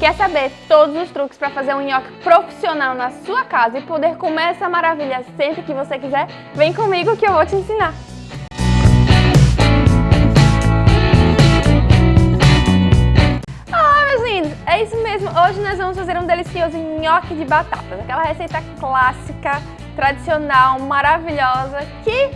Quer saber todos os truques para fazer um nhoque profissional na sua casa e poder comer essa maravilha sempre que você quiser? Vem comigo que eu vou te ensinar! Olá meus lindos, é isso mesmo, hoje nós vamos fazer um delicioso nhoque de batatas, aquela receita clássica, tradicional, maravilhosa, que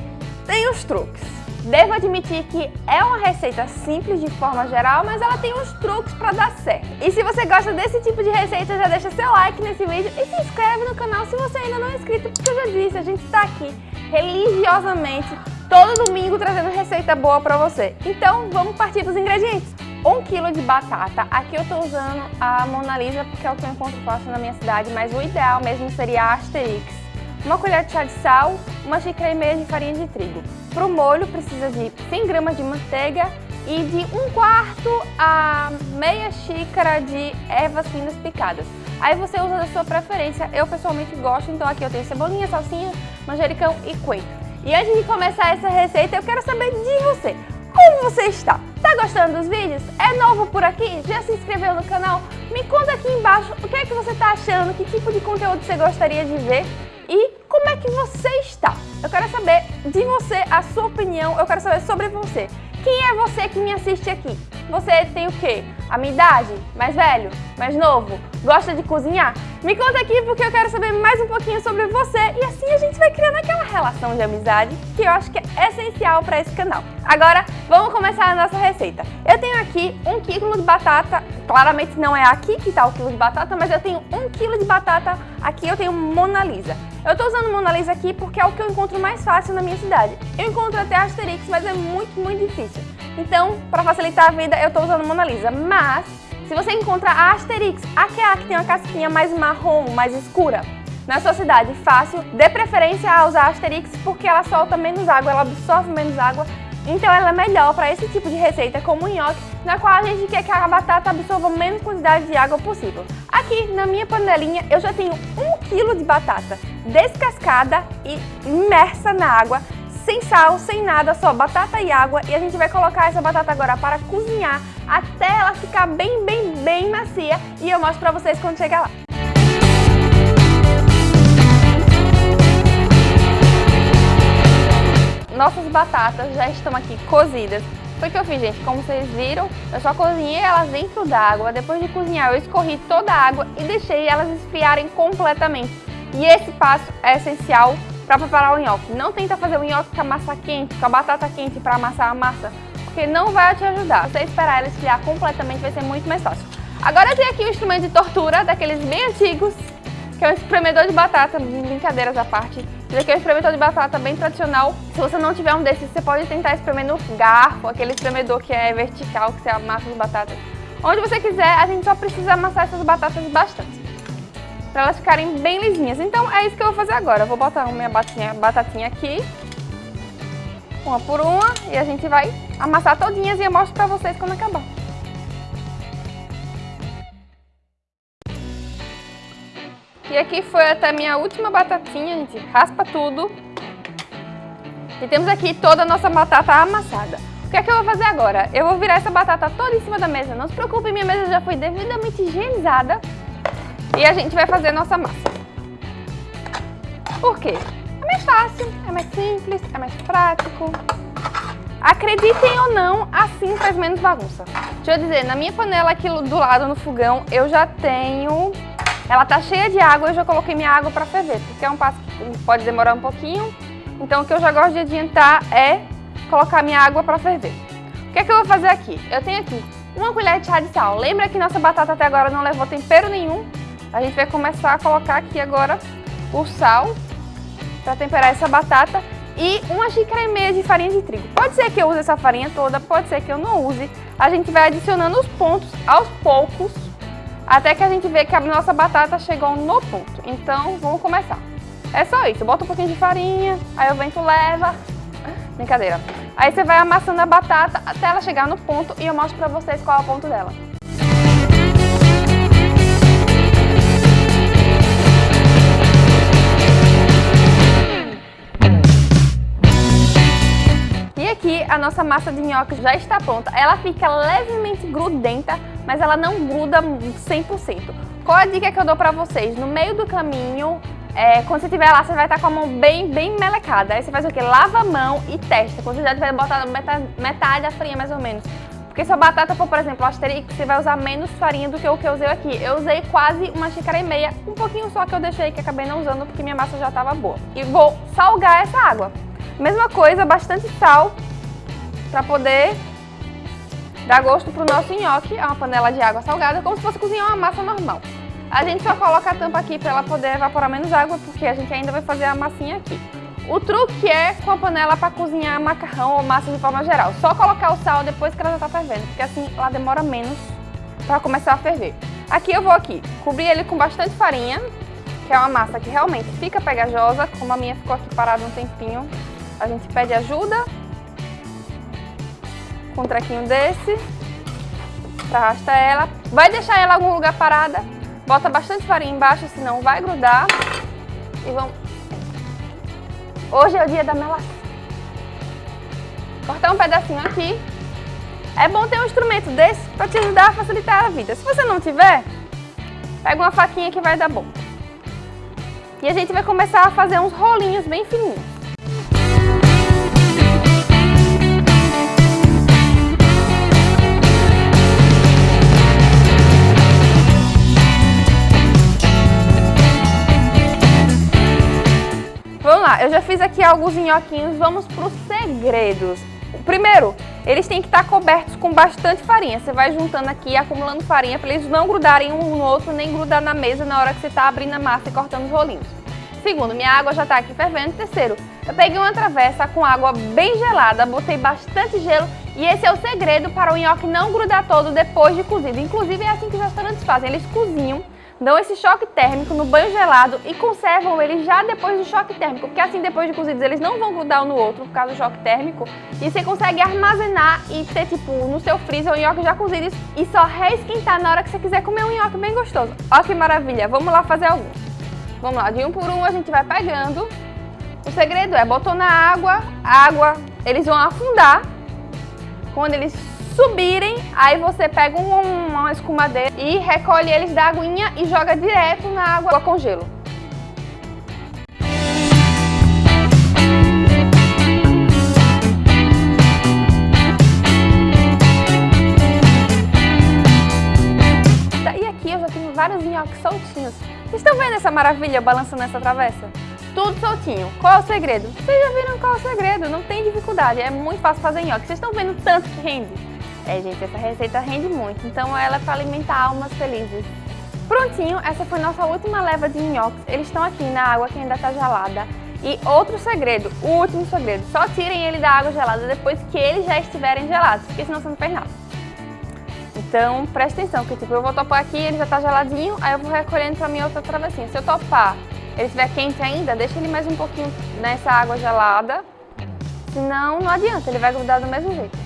tem os truques. Devo admitir que é uma receita simples de forma geral, mas ela tem uns truques para dar certo. E se você gosta desse tipo de receita, já deixa seu like nesse vídeo e se inscreve no canal se você ainda não é inscrito, porque eu já disse, a gente está aqui religiosamente todo domingo trazendo receita boa para você. Então vamos partir para os ingredientes. 1 kg de batata, aqui eu estou usando a Mona Lisa porque é o que eu encontro fácil na minha cidade, mas o ideal mesmo seria a Asterix uma colher de chá de sal, uma xícara e meia de farinha de trigo. Para o molho precisa de 100 gramas de manteiga e de um quarto a meia xícara de ervas finas picadas. Aí você usa da sua preferência, eu pessoalmente gosto, então aqui eu tenho cebolinha, salsinha, manjericão e coentro. E antes de começar essa receita, eu quero saber de você. Como você está? Tá gostando dos vídeos? É novo por aqui? Já se inscreveu no canal? Me conta aqui embaixo o que é que você está achando, que tipo de conteúdo você gostaria de ver e como é que você está. Eu quero saber de você, a sua opinião, eu quero saber sobre você. Quem é você que me assiste aqui? Você tem o quê? A minha idade? Mais velho? Mais novo? Gosta de cozinhar? Me conta aqui porque eu quero saber mais um pouquinho sobre você e assim a gente vai criando aquela relação de amizade que eu acho que é essencial para esse canal. Agora, vamos começar a nossa receita. Eu tenho aqui um quilo de batata, claramente não é aqui que está o quilo de batata, mas eu tenho um quilo de batata, aqui eu tenho Mona Lisa. Eu estou usando Mona Lisa aqui porque é o que eu encontro mais fácil na minha cidade. Eu encontro até Asterix, mas é muito, muito difícil. Então, para facilitar a vida, eu estou usando Mona Lisa, mas se você encontra a Asterix, aquela que tem uma casquinha mais marrom, mais escura, na sua cidade, fácil, dê preferência a usar a Asterix porque ela solta menos água, ela absorve menos água, então ela é melhor para esse tipo de receita como o nhoque, na qual a gente quer que a batata absorva menos quantidade de água possível. Aqui na minha panelinha eu já tenho 1 kg de batata descascada e imersa na água, sem sal, sem nada, só batata e água e a gente vai colocar essa batata agora para cozinhar até ela ficar bem, bem, bem macia e eu mostro para vocês quando chegar lá. Nossas batatas já estão aqui cozidas. Foi o que eu fiz, gente. Como vocês viram, eu só cozinhei elas dentro d'água. Depois de cozinhar, eu escorri toda a água e deixei elas esfriarem completamente. E esse passo é essencial para preparar o nhoque. Não tenta fazer o nhoque com a massa quente, com a batata quente para amassar a massa, porque não vai te ajudar. Você esperar ela esfriar completamente vai ser muito mais fácil. Agora eu tenho aqui um instrumento de tortura, daqueles bem antigos, que é um espremedor de batata, brincadeiras à parte. Esse aqui é um espremedor de batata bem tradicional. Se você não tiver um desses, você pode tentar espremer no garfo, aquele espremedor que é vertical, que você amassa as batatas. Onde você quiser, a gente só precisa amassar essas batatas bastante para elas ficarem bem lisinhas. Então é isso que eu vou fazer agora. Eu vou botar minha batatinha, batatinha aqui, uma por uma, e a gente vai amassar todinhas e eu mostro para vocês quando acabar. E aqui foi até minha última batatinha, a gente raspa tudo. E temos aqui toda a nossa batata amassada. O que é que eu vou fazer agora? Eu vou virar essa batata toda em cima da mesa. Não se preocupe, minha mesa já foi devidamente higienizada. E a gente vai fazer nossa massa. Por quê? É mais fácil, é mais simples, é mais prático. Acreditem ou não, assim faz menos bagunça. Deixa eu dizer, na minha panela aqui do lado no fogão, eu já tenho... Ela tá cheia de água, eu já coloquei minha água para ferver, porque é um passo que pode demorar um pouquinho. Então o que eu já gosto de adiantar é colocar minha água para ferver. O que é que eu vou fazer aqui? Eu tenho aqui uma colher de chá de sal. Lembra que nossa batata até agora não levou tempero nenhum? A gente vai começar a colocar aqui agora o sal para temperar essa batata e uma xícara e meia de farinha de trigo. Pode ser que eu use essa farinha toda, pode ser que eu não use. A gente vai adicionando os pontos aos poucos até que a gente vê que a nossa batata chegou no ponto. Então, vamos começar. É só isso, bota um pouquinho de farinha, aí o vento leva. Brincadeira. Aí você vai amassando a batata até ela chegar no ponto e eu mostro pra vocês qual é o ponto dela. Nossa massa de nhoque já está pronta. Ela fica levemente grudenta, mas ela não gruda 100%. Qual a dica que eu dou pra vocês? No meio do caminho, é, quando você estiver lá, você vai estar com a mão bem, bem melecada. Aí você faz o quê? Lava a mão e testa. Quando você já tiver botado metade, metade da farinha, mais ou menos. Porque se a batata for, por exemplo, asterix, você vai usar menos farinha do que o que eu usei aqui. Eu usei quase uma xícara e meia, um pouquinho só que eu deixei, que acabei não usando porque minha massa já estava boa. E vou salgar essa água. Mesma coisa, bastante sal, para poder dar gosto pro nosso nhoque. É uma panela de água salgada, como se fosse cozinhar uma massa normal. A gente só coloca a tampa aqui para ela poder evaporar menos água, porque a gente ainda vai fazer a massinha aqui. O truque é com a panela para cozinhar macarrão ou massa de forma geral. Só colocar o sal depois que ela já está fervendo, porque assim ela demora menos para começar a ferver. Aqui eu vou aqui cobrir ele com bastante farinha, que é uma massa que realmente fica pegajosa, como a minha ficou aqui parada um tempinho. A gente pede ajuda com um trequinho desse, arrasta ela. Vai deixar ela em algum lugar parada, bota bastante farinha embaixo, senão vai grudar. E vamos... Hoje é o dia da melancia. Cortar um pedacinho aqui. É bom ter um instrumento desse para te ajudar a facilitar a vida. Se você não tiver, pega uma faquinha que vai dar bom. E a gente vai começar a fazer uns rolinhos bem fininhos. Eu já fiz aqui alguns nhoquinhos, vamos para os segredos. Primeiro, eles têm que estar cobertos com bastante farinha. Você vai juntando aqui, acumulando farinha, para eles não grudarem um no outro, nem grudar na mesa na hora que você está abrindo a massa e cortando os rolinhos. Segundo, minha água já está aqui fervendo. Terceiro, eu peguei uma travessa com água bem gelada, botei bastante gelo e esse é o segredo para o nhoque não grudar todo depois de cozido. Inclusive é assim que os restaurantes fazem, eles cozinham dão esse choque térmico no banho gelado e conservam ele já depois do choque térmico, porque assim depois de cozidos eles não vão grudar um no outro por causa do choque térmico e você consegue armazenar e ter tipo no seu freezer o nhoque já cozido e só reesquentar na hora que você quiser comer um nhoque bem gostoso. Olha que maravilha, vamos lá fazer alguns. Vamos lá, de um por um a gente vai pegando. O segredo é, botou na água, água, eles vão afundar. Quando eles subirem, aí você pega um, uma escumadeira e recolhe eles da aguinha e joga direto na água com gelo. E aqui eu já tenho vários nhoques soltinhos. Vocês estão vendo essa maravilha balançando essa travessa? Tudo soltinho. Qual é o segredo? Vocês já viram qual é o segredo? Não tem dificuldade, é muito fácil fazer nhoque. Vocês estão vendo tanto que rende? É, gente, essa receita rende muito, então ela é para alimentar almas felizes. Prontinho, essa foi nossa última leva de nhoques. Eles estão aqui na água que ainda está gelada. E outro segredo, o último segredo, só tirem ele da água gelada depois que eles já estiverem gelados, porque senão você não fez nada. Então, presta atenção, que tipo, eu vou topar aqui, ele já está geladinho, aí eu vou recolhendo para minha outra travessinha. Se eu topar, ele estiver quente ainda, deixa ele mais um pouquinho nessa água gelada, senão não adianta, ele vai grudar do mesmo jeito.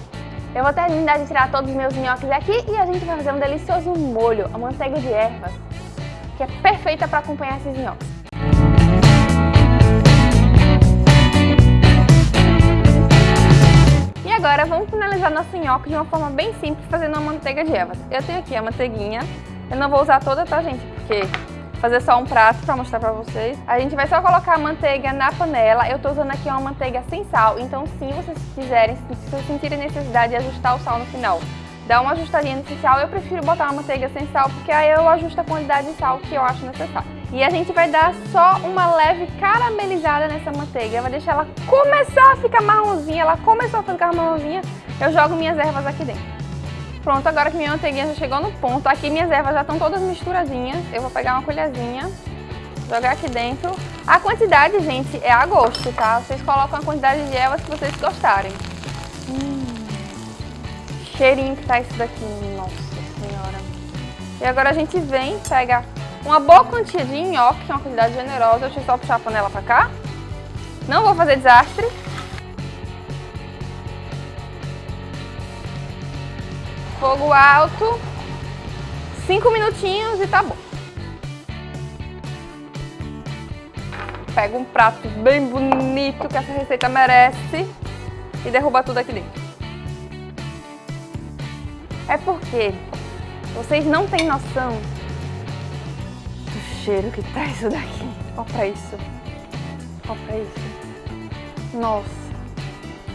Eu vou terminar de tirar todos os meus nhoques aqui e a gente vai fazer um delicioso molho, a manteiga de ervas, que é perfeita para acompanhar esses nhoques. E agora vamos finalizar nosso nhoque de uma forma bem simples, fazendo uma manteiga de ervas. Eu tenho aqui a manteiguinha, eu não vou usar toda, tá gente? Porque fazer só um prato para mostrar para vocês. A gente vai só colocar a manteiga na panela. Eu tô usando aqui uma manteiga sem sal, então se vocês quiserem, se vocês sentirem necessidade de ajustar o sal no final, dá uma ajustadinha nesse sal. Eu prefiro botar uma manteiga sem sal, porque aí eu ajusto a quantidade de sal que eu acho necessário. E a gente vai dar só uma leve caramelizada nessa manteiga. Vai deixar ela começar a ficar marronzinha. Ela começou a ficar marronzinha, eu jogo minhas ervas aqui dentro. Pronto, agora que minha manteiguinha já chegou no ponto, aqui minhas ervas já estão todas misturadinhas. Eu vou pegar uma colherzinha, jogar aqui dentro. A quantidade, gente, é a gosto, tá? Vocês colocam a quantidade de ervas que vocês gostarem. Hum, cheirinho que tá isso daqui, nossa senhora. E agora a gente vem, pega uma boa quantia de nhoque, que é uma quantidade generosa. Deixa eu só puxar a panela pra cá. Não vou fazer desastre. Fogo alto. Cinco minutinhos e tá bom. Pega um prato bem bonito que essa receita merece e derruba tudo aqui dentro. É porque vocês não têm noção do cheiro que tá isso daqui. Olha pra isso. Olha pra isso. Nossa.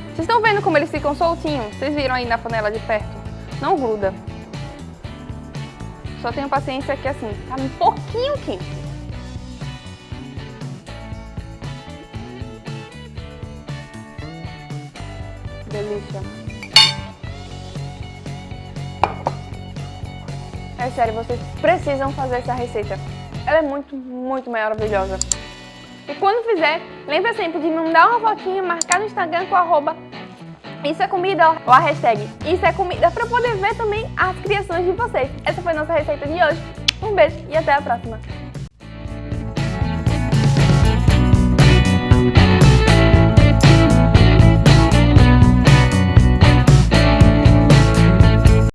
Vocês estão vendo como eles ficam soltinhos? Vocês viram aí na panela de perto? Não gruda. Só tenho paciência que assim, tá um pouquinho quente. Delícia. É sério, vocês precisam fazer essa receita. Ela é muito, muito maravilhosa. E quando fizer, lembra sempre de mandar uma fotinha, marcar no Instagram com arroba isso é comida, ou a hashtag Isso é comida, para poder ver também as criações de vocês. Essa foi nossa receita de hoje. Um beijo e até a próxima.